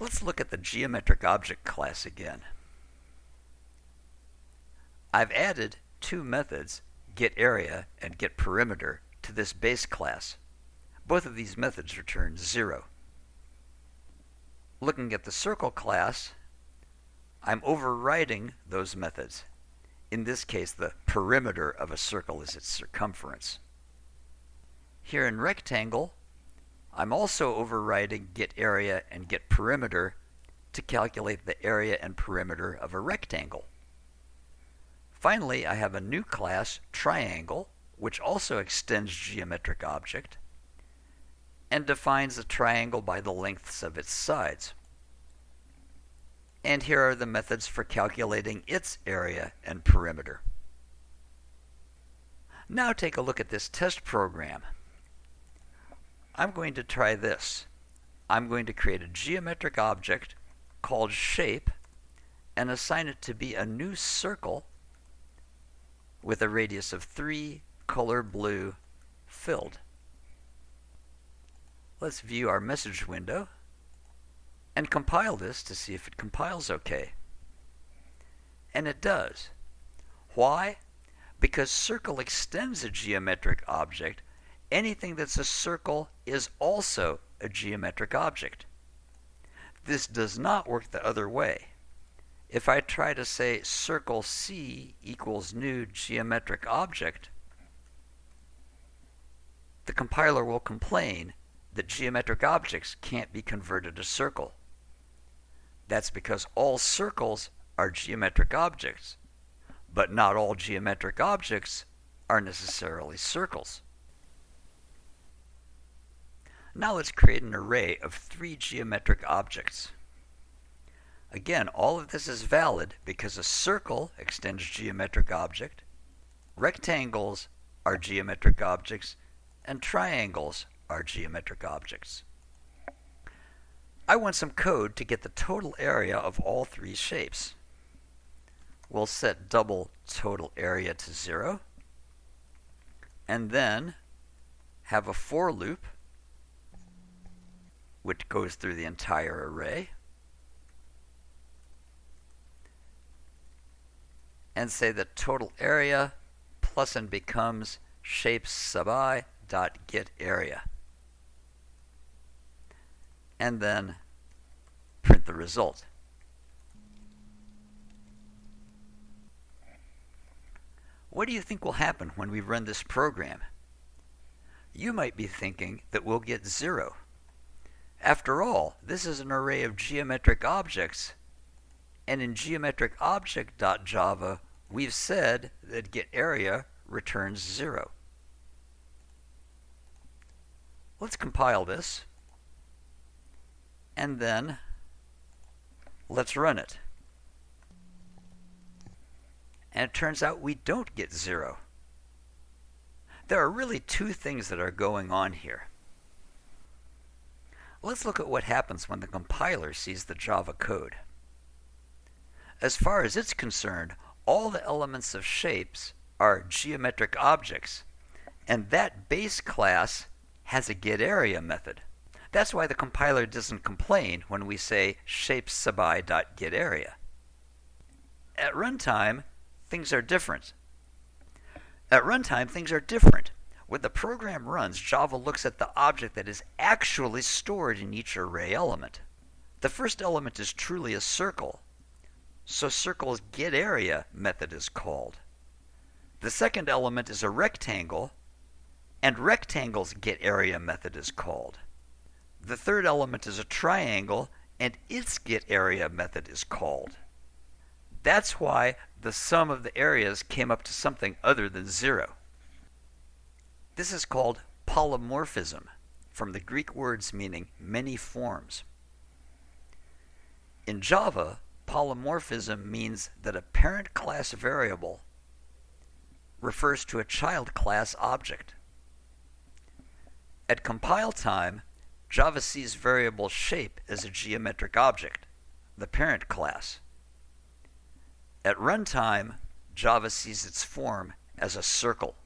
Let's look at the geometric object class again. I've added two methods, getArea and getPerimeter, to this base class. Both of these methods return 0. Looking at the circle class, I'm overriding those methods. In this case, the perimeter of a circle is its circumference. Here in rectangle, I'm also overriding getArea and getPerimeter to calculate the area and perimeter of a rectangle. Finally, I have a new class, triangle, which also extends geometric object and defines a triangle by the lengths of its sides. And here are the methods for calculating its area and perimeter. Now take a look at this test program. I'm going to try this. I'm going to create a geometric object called shape and assign it to be a new circle with a radius of 3, color blue, filled. Let's view our message window and compile this to see if it compiles okay. And it does. Why? Because circle extends a geometric object. Anything that's a circle is also a geometric object. This does not work the other way. If I try to say circle C equals new geometric object, the compiler will complain that geometric objects can't be converted to circle. That's because all circles are geometric objects, but not all geometric objects are necessarily circles. Now let's create an array of three geometric objects. Again, all of this is valid because a circle extends geometric object, rectangles are geometric objects, and triangles are geometric objects. I want some code to get the total area of all three shapes. We'll set double total area to 0, and then have a for loop which goes through the entire array. and say that total area plus and becomes shapes sub i dot get area. And then print the result. What do you think will happen when we run this program? You might be thinking that we'll get zero. After all, this is an array of geometric objects, and in geometricobject.java, we've said that getArea returns 0. Let's compile this, and then let's run it. And it turns out we don't get 0. There are really two things that are going on here. Let's look at what happens when the compiler sees the Java code. As far as it's concerned, all the elements of shapes are geometric objects, and that base class has a getArea method. That's why the compiler doesn't complain when we say shapessubi.getArea. At runtime, things are different. At runtime, things are different. When the program runs, Java looks at the object that is actually stored in each array element. The first element is truly a circle, so circle's getArea method is called. The second element is a rectangle, and rectangle's getArea method is called. The third element is a triangle, and its getArea method is called. That's why the sum of the areas came up to something other than zero. This is called polymorphism, from the Greek words meaning many forms. In Java, polymorphism means that a parent class variable refers to a child class object. At compile time, Java sees variable shape as a geometric object, the parent class. At runtime, Java sees its form as a circle.